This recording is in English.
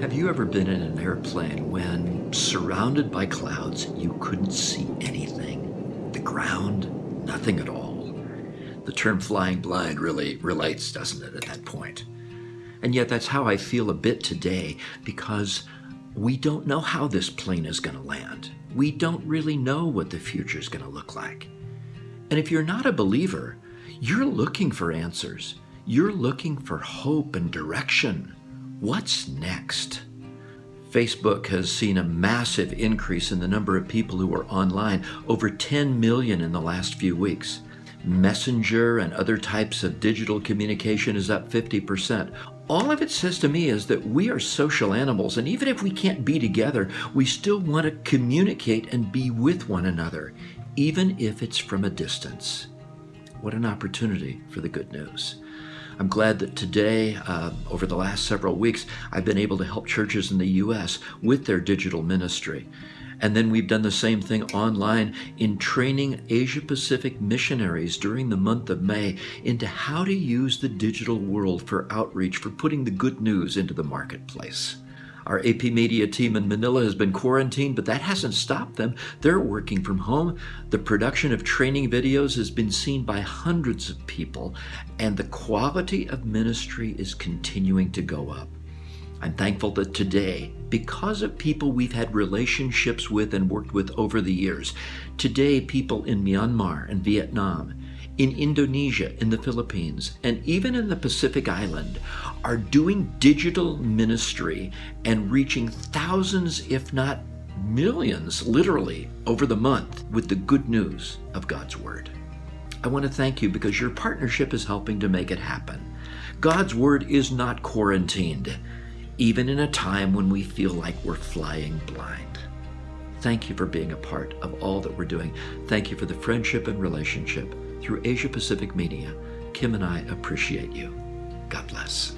Have you ever been in an airplane when, surrounded by clouds, you couldn't see anything? The ground, nothing at all. The term flying blind really relates, doesn't it, at that point? And yet, that's how I feel a bit today because we don't know how this plane is going to land. We don't really know what the future is going to look like. And if you're not a believer, you're looking for answers. You're looking for hope and direction. What's next? Facebook has seen a massive increase in the number of people who are online, over 10 million in the last few weeks. Messenger and other types of digital communication is up 50%. All of it says to me is that we are social animals, and even if we can't be together, we still want to communicate and be with one another, even if it's from a distance. What an opportunity for the good news. I'm glad that today, uh, over the last several weeks, I've been able to help churches in the U.S. with their digital ministry. And then we've done the same thing online in training Asia Pacific missionaries during the month of May into how to use the digital world for outreach, for putting the good news into the marketplace. Our AP Media team in Manila has been quarantined, but that hasn't stopped them. They're working from home. The production of training videos has been seen by hundreds of people, and the quality of ministry is continuing to go up. I'm thankful that today, because of people we've had relationships with and worked with over the years, today people in Myanmar and Vietnam, in Indonesia, in the Philippines, and even in the Pacific Island are doing digital ministry and reaching thousands, if not millions, literally, over the month with the good news of God's Word. I want to thank you because your partnership is helping to make it happen. God's Word is not quarantined even in a time when we feel like we're flying blind. Thank you for being a part of all that we're doing. Thank you for the friendship and relationship through Asia Pacific Media. Kim and I appreciate you. God bless.